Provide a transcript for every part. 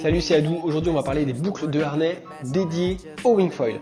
Salut, c'est Adou. Aujourd'hui, on va parler des boucles de harnais dédiées au wingfoil.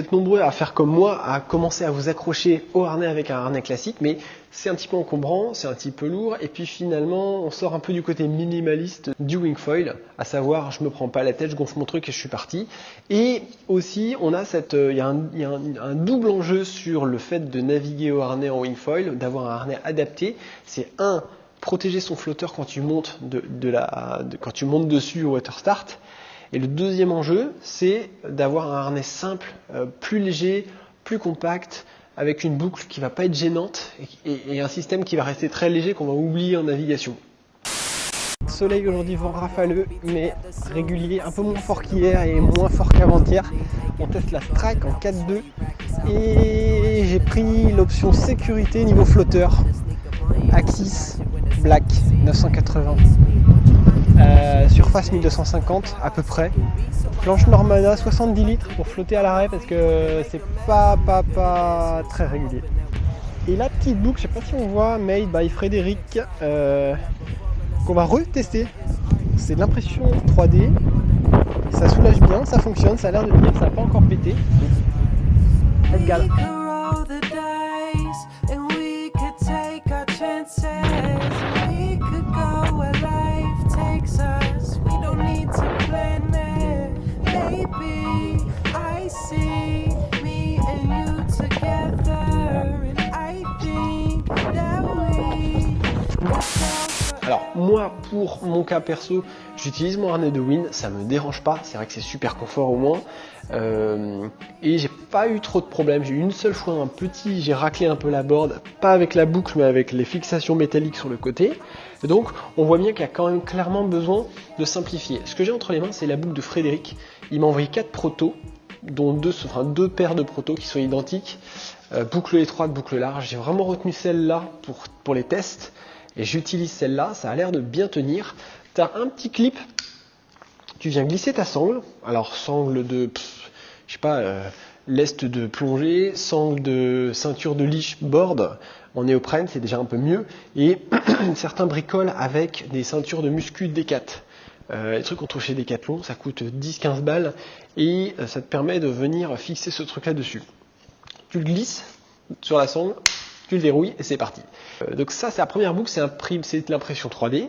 Êtes nombreux à faire comme moi, à commencer à vous accrocher au harnais avec un harnais classique, mais c'est un petit peu encombrant, c'est un petit peu lourd, et puis finalement, on sort un peu du côté minimaliste du wingfoil, à savoir, je me prends pas la tête, je gonfle mon truc et je suis parti. Et aussi, on a cette, euh, il y a, un, double enjeu sur le fait de naviguer au harnais en wingfoil, d'avoir un harnais adapté. C'est un, protéger son flotteur quand tu montes de, de la, de, quand tu montes dessus au water start et le deuxième enjeu, c'est d'avoir un harnais simple, euh, plus léger, plus compact, avec une boucle qui va pas être gênante et, un système qui va rester très léger qu'on va oublier en navigation. Soleil aujourd'hui, vent rafaleux, mais régulier, un peu moins fort qu'hier et moins fort qu'avant-hier. On teste la Strike en 4.2 et j'ai pris l'option sécurité niveau flotteur. Axis Black 980. Euh, surface 1250 à peu près. Planche Normana 70 litres pour flotter à l'arrêt parce que c'est pas, pas, pas très régulier. Et la petite boucle, je sais pas si on voit, made by Frédéric, euh, qu'on va retester. C'est de l'impression 3D. Ça soulage bien, ça fonctionne, ça a l'air de bien, ça n'a pas encore pété. Pour mon cas perso, j'utilise mon harnais de Wind, ça me dérange pas, c'est vrai que c'est super confort au moins. Euh, et j'ai pas eu trop de problèmes, j'ai eu une seule fois un petit, j'ai raclé un peu la board, pas avec la boucle mais avec les fixations métalliques sur le côté. donc on voit bien qu'il y a quand même clairement besoin de simplifier. Ce que j'ai entre les mains c'est la boucle de Frédéric, il m'a envoyé 4 protos, dont deux, paires de protos qui sont identiques, euh, boucle étroite, boucle large. J'ai vraiment retenu celle-là pour les tests et j'utilise celle-là, ça a l'air de bien tenir. Tu as un petit clip, tu viens glisser ta sangle, alors sangle de, je sais pas, euh, lest de plongée, sangle de ceinture de liche board en néoprène, c'est déjà un peu mieux, et certains bricolent avec des ceintures de muscu Décat. Euh, les trucs qu'on trouve chez Decathlon, ça coûte 10-15 balles et euh, ça te permet de venir fixer ce truc là dessus. Tu le glisses sur la sangle, le verrouilles et c'est parti. Euh, donc ça, c'est la première boucle, c'est l'impression 3D.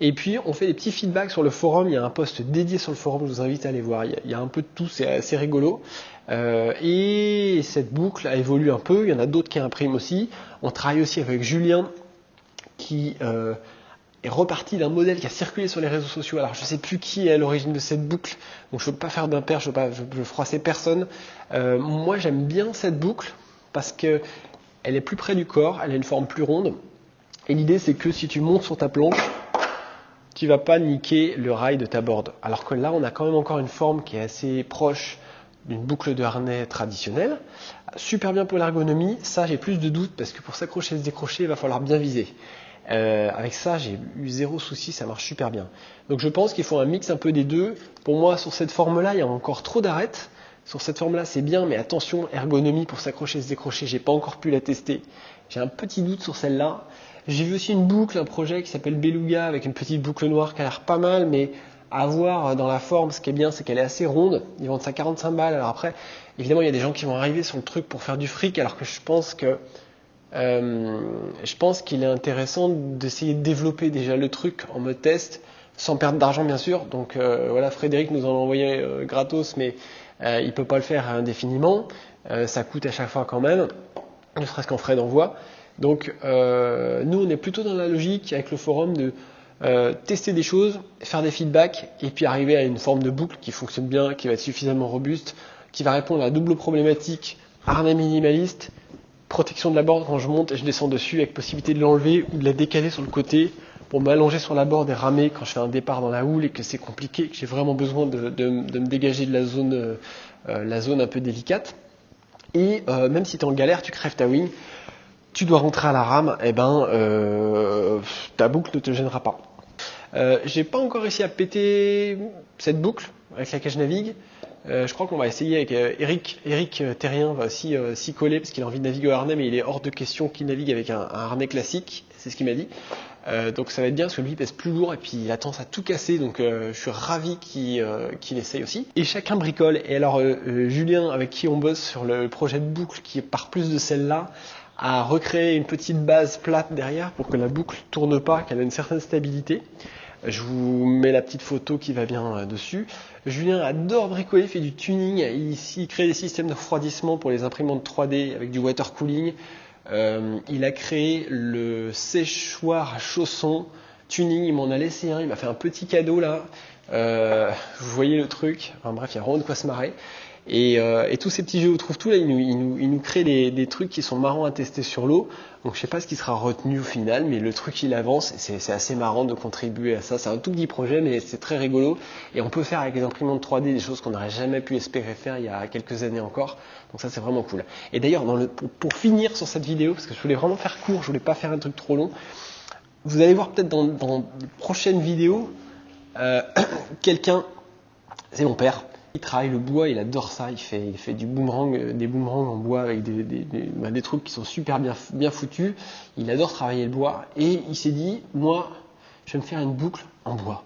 Et puis on fait des petits feedbacks sur le forum, il y a un post dédié sur le forum, je vous invite à aller voir, il y a, un peu de tout, c'est assez rigolo. Euh, et cette boucle a évolué un peu, il y en a d'autres qui impriment aussi. On travaille aussi avec Julien qui euh, est reparti d'un modèle qui a circulé sur les réseaux sociaux. Alors je ne sais plus qui est à l'origine de cette boucle, donc je ne veux pas faire d'impair, je ne veux, froisser personne. moi j'aime bien cette boucle parce que elle est plus près du corps, elle a une forme plus ronde. Et l'idée, c'est que si tu montes sur ta planche, tu vas pas niquer le rail de ta board. Alors que là, on a quand même encore une forme qui est assez proche d'une boucle de harnais traditionnelle. Super bien pour l'ergonomie. Ça, j'ai plus de doutes parce que pour s'accrocher et se décrocher, il va falloir bien viser. Euh, avec ça, j'ai eu zéro souci, ça marche super bien. Donc je pense qu'il faut un mix un peu des deux. Pour moi, sur cette forme-là, il y a encore trop d'arêtes. Sur cette forme-là, c'est bien, mais attention, ergonomie pour s'accrocher se décrocher, j'ai pas encore pu la tester. J'ai un petit doute sur celle-là. J'ai vu aussi une boucle, un projet qui s'appelle Beluga avec une petite boucle noire qui a l'air pas mal, mais à voir dans la forme, ce qui est bien, c'est qu'elle est assez ronde. Ils vendent ça 45 balles. Alors après, évidemment, il y a des gens qui vont arriver sur le truc pour faire du fric, alors que je pense que euh, je pense qu'il est intéressant d'essayer de développer déjà le truc en mode test, sans perdre d'argent bien sûr. Donc euh, voilà, Frédéric nous en a envoyé euh, gratos, mais euh, il ne peut pas le faire indéfiniment, euh, ça coûte à chaque fois quand même, ne serait-ce qu'en frais d'envoi. Donc euh, nous, on est plutôt dans la logique avec le forum de tester des choses, faire des feedbacks et puis arriver à une forme de boucle qui fonctionne bien, qui va être suffisamment robuste, qui va répondre à la double problématique harnais minimaliste, protection de la board quand je monte et je descends dessus avec possibilité de l'enlever ou de la décaler sur le côté pour m'allonger sur la borde et ramer quand je fais un départ dans la houle et que c'est compliqué, que j'ai vraiment besoin de, me dégager de la zone, la zone un peu délicate. Et même si tu es en galère, tu crèves ta wing, tu dois rentrer à la rame, et eh ben ta boucle ne te gênera pas. Euh, j'ai pas encore réussi à péter cette boucle avec laquelle je navigue. Euh, je crois qu'on va essayer avec euh, Eric. Eric Terrien va aussi s'y coller parce qu'il a envie de naviguer au harnais, mais il est hors de question qu'il navigue avec un, harnais classique. C'est ce qu'il m'a dit. donc ça va être bien parce que lui pèse plus lourd et puis il a tendance à tout casser. Donc je suis ravi qu'il essaye aussi. Et chacun bricole. Et alors Julien, avec qui on bosse sur le projet de boucle qui part plus de celle-là, a recréé une petite base plate derrière pour que la boucle tourne pas, qu'elle ait une certaine stabilité. Je vous mets la petite photo qui va bien euh, dessus. Julien adore bricoler, fait du tuning. Il, crée des systèmes de refroidissement pour les imprimantes 3D avec du water cooling. Euh, il a créé le séchoir à chaussons tuning. Il m'en a laissé un. Il m'a fait un petit cadeau là. Euh, vous voyez le truc. Enfin bref, il y a vraiment de quoi se marrer. Euh, et, tous ces petits jeux au trouve tout là, ils nous, créent des, trucs qui sont marrants à tester sur l'eau. Donc je sais pas ce qui sera retenu au final, mais le truc il avance, c'est assez marrant de contribuer à ça. C'est un tout petit projet, mais c'est très rigolo. Et on peut faire avec les imprimantes 3D des choses qu'on n'aurait jamais pu espérer faire il y a quelques années encore. Donc ça c'est vraiment cool. Et d'ailleurs, pour, pour, finir sur cette vidéo, parce que je voulais vraiment faire court, je voulais pas faire un truc trop long. Vous allez voir peut-être dans, dans de prochaines vidéos, euh, quelqu'un, c'est mon père, il travaille le bois, il adore ça. Il fait, il fait du boomerang, euh, des boomerangs en bois avec des, des, bah, des, trucs qui sont super bien, bien foutus. Il adore travailler le bois. Et il s'est dit, moi, je vais me faire une boucle en bois.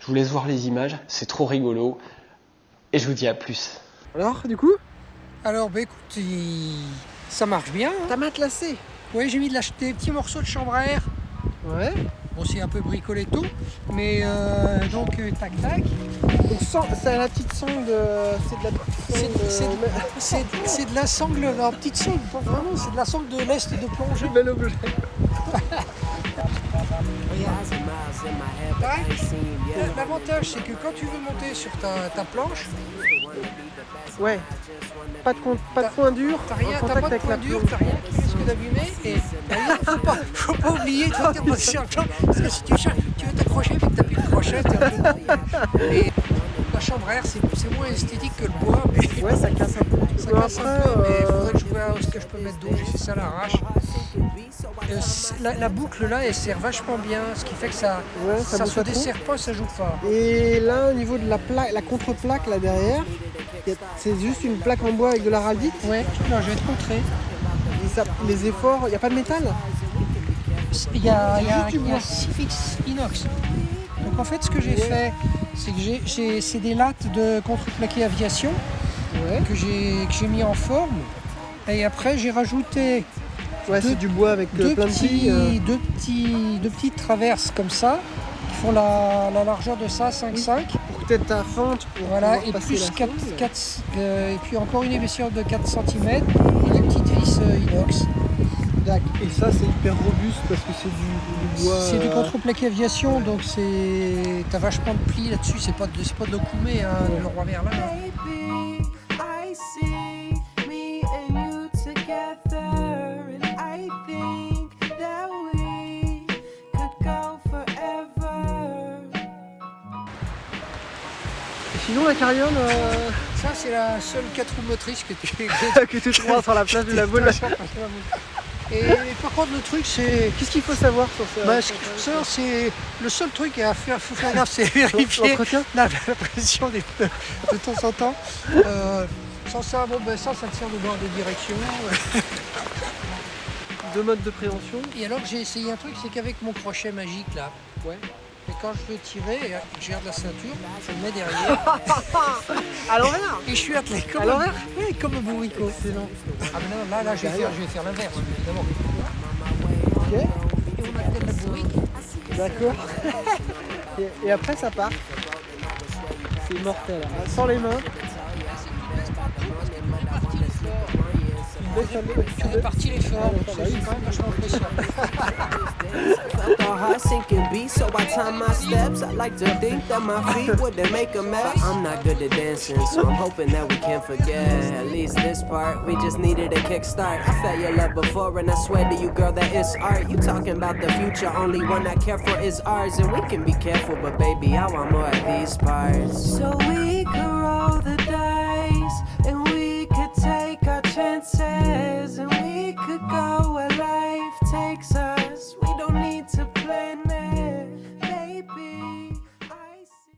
Je vous laisse voir les images, c'est trop rigolo. Et je vous dis à plus. Alors, du coup? Alors, bah écoute, ça marche bien. Hein. T'as matelassé Oui, j'ai mis de la... des petits morceaux de chambre à air. Ouais. Bon, c'est un peu bricolé tout, mais euh, donc euh, tac tac. Donc c'est la petite sangle, c'est de la C'est de, la sangle, la petite sangle, vraiment, c'est de la sangle de l'est de plongée. Bel objet. L'avantage c'est que quand tu veux monter sur ta planche, Ouais. Pas de, pas de point dur. T'as rien, t'as pas de point dur, t'as rien qui Et faut pas, faut pas oublier de faire position Parce que si tu, tu veux t'accrocher mais que t'as plus de crochet, et La chambre à air, c'est moins esthétique que le bois. Mais ouais, ça casse un peu. Ça casse un peu, mais il faudrait que je vois ce que je peux mettre d'eau. J'ai fait ça à l'arrache. Euh, la, boucle là elle sert vachement bien, ce qui fait que ça, ça, se dessert pas, ça joue pas. Et là au niveau de la plaque, la contre-plaque là derrière, c'est juste une plaque en bois avec de l'araldite Ouais, non, je vais te montrer. Les efforts, il n'y a pas de métal Il y a, y a, inox. Donc en fait ce que j'ai fait, c'est que j'ai des lattes de contreplaqué aviation que j'ai mis en forme. Et après j'ai rajouté Ouais, c'est du bois avec euh, deux plein petits, de euh. deux, petits, deux petites traverses comme ça, qui font la, largeur de ça, 5,5. Pour que tu ta fente. voilà, et plus 4, 4 euh, et puis encore une épaisseur de 4 cm et des petites inox. Et ça, c'est hyper robuste parce que c'est du, bois. C'est du contreplaqué aviation, donc c'est. T'as vachement de plis là-dessus, c'est pas de, pas de hein, le roi Merlin. Sinon la carriole... Euh, ça c'est la seule 4 roues motrices que tu, que tu trouves sur la place de la boule. Et par contre le truc c'est... Qu'est-ce qu'il faut savoir sur ça bah, Ce qu'il faut savoir c'est... Le seul truc à faire, faut faire gaffe c'est vérifier la, la, pression des pneus de temps en temps. Euh, sans ça, bon ben ça, ça tient de bord de direction. Deux modes de préhension. Et alors j'ai essayé un truc, c'est qu'avec mon crochet magique là, ouais, quand je veux tirer, je garde la ceinture, je le mets derrière. à l'envers Et je suis attelé comme, à l'envers oui, comme un bourricot. Excellent. Ah mais non, là, là je vais faire, faire l'inverse, évidemment. Ok. Et on la bourrique. D'accord. et, après ça part. C'est mortel. Sans les mains. Tu répartis l'effort, c'est quand même vachement impressionnant. Felt the heart sinking beat, so I time my steps. I like to think that my feet wouldn't make a mess. I'm not good at dancing, so I'm hoping that we can forget. At least this part, we just needed a kickstart. I felt your love before, and I swear to you, girl, that it's art. You talking about the future, only one I care for is ours. And we can be careful, but baby, I want more of these parts. So we could roll the chances and we could go